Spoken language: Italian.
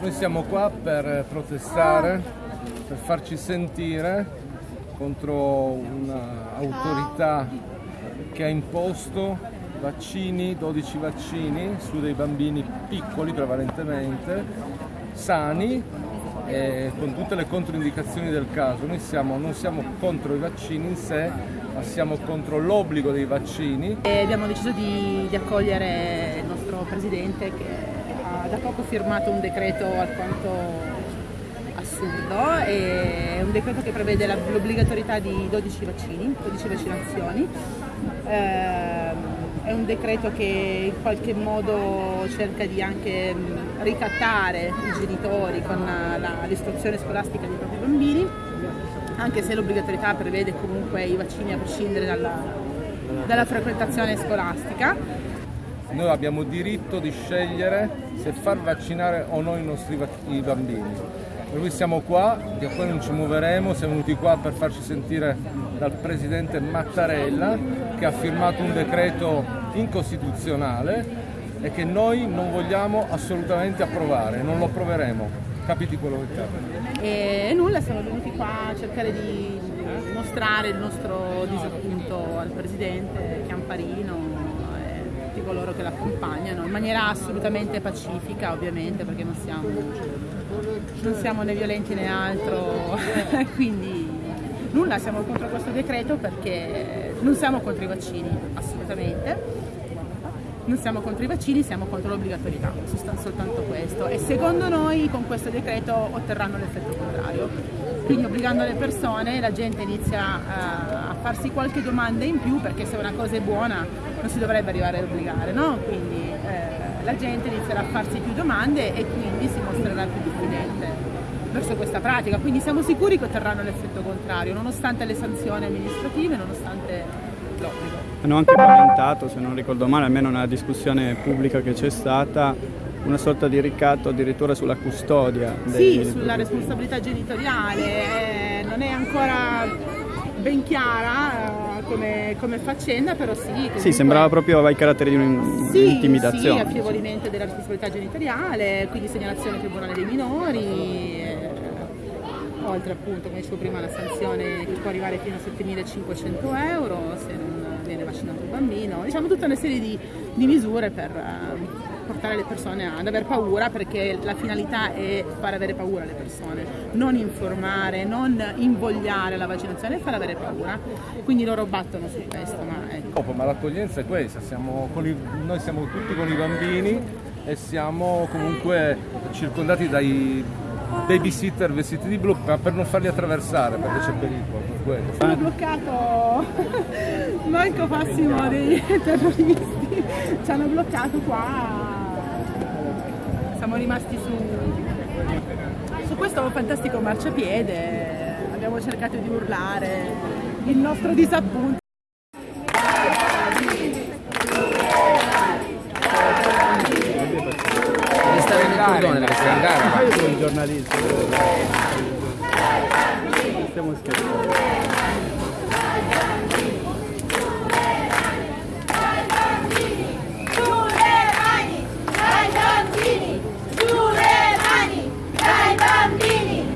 Noi siamo qua per protestare, per farci sentire contro un'autorità che ha imposto vaccini, 12 vaccini su dei bambini piccoli prevalentemente, sani, e con tutte le controindicazioni del caso. Noi siamo, non siamo contro i vaccini in sé, ma siamo contro l'obbligo dei vaccini. E abbiamo deciso di, di accogliere il nostro Presidente che da poco firmato un decreto alquanto assurdo, è un decreto che prevede l'obbligatorietà di 12 vaccini, 12 vaccinazioni. Eh, è un decreto che in qualche modo cerca di anche ricattare i genitori con l'istruzione scolastica dei propri bambini, anche se l'obbligatorietà prevede comunque i vaccini a prescindere dalla, dalla frequentazione scolastica. Noi abbiamo diritto di scegliere se far vaccinare o no i nostri i bambini. Per cui siamo qua, da qua non ci muoveremo, siamo venuti qua per farci sentire dal Presidente Mattarella che ha firmato un decreto incostituzionale e che noi non vogliamo assolutamente approvare, non lo approveremo, capiti quello che capita. E nulla, siamo venuti qua a cercare di mostrare il nostro disappunto al Presidente Chiamparino coloro che l'accompagnano in maniera assolutamente pacifica ovviamente perché non siamo, non siamo né violenti né altro. Quindi nulla siamo contro questo decreto perché non siamo contro i vaccini assolutamente non siamo contro i vaccini, siamo contro l'obbligatorietà, soltanto questo e secondo noi con questo decreto otterranno l'effetto contrario quindi obbligando le persone la gente inizia a farsi qualche domanda in più perché se una cosa è buona non si dovrebbe arrivare ad obbligare, no? quindi eh, la gente inizierà a farsi più domande e quindi si mostrerà più diffidente verso questa pratica, quindi siamo sicuri che otterranno l'effetto contrario, nonostante le sanzioni amministrative, nonostante l'obbligo. Hanno anche commentato, se non ricordo male, almeno nella discussione pubblica che c'è stata, una sorta di ricatto addirittura sulla custodia. Sì, sulla responsabilità genitoriale, eh, non è ancora ben chiara eh, come, come, faccenda, però sì. Comunque... Sì, sembrava proprio i caratteri di un'intimidazione. Sì, sì, affievolimento della responsabilità genitoriale, quindi segnalazione al Tribunale dei minori, eh, oltre appunto, come dicevo prima, la sanzione che può arrivare fino a 7.500 euro se non viene vaccinato il bambino, diciamo tutta una serie di, di misure per... Eh, portare le persone ad aver paura perché la finalità è far avere paura alle persone, non informare, non invogliare la vaccinazione, far avere paura. Quindi loro battono su questo. Ma, ecco. ma l'accoglienza è questa, siamo i, noi siamo tutti con i bambini e siamo comunque circondati dai babysitter vestiti di blu per non farli attraversare perché c'è pericolo per quello. Sono bloccato manco Massimo dei terroristi ci hanno bloccato qua siamo rimasti su, su questo fantastico marciapiede, abbiamo cercato di urlare il nostro disappunto. Cordone, devi stare andare. Io sono un giornalista. Stiamo scherzando.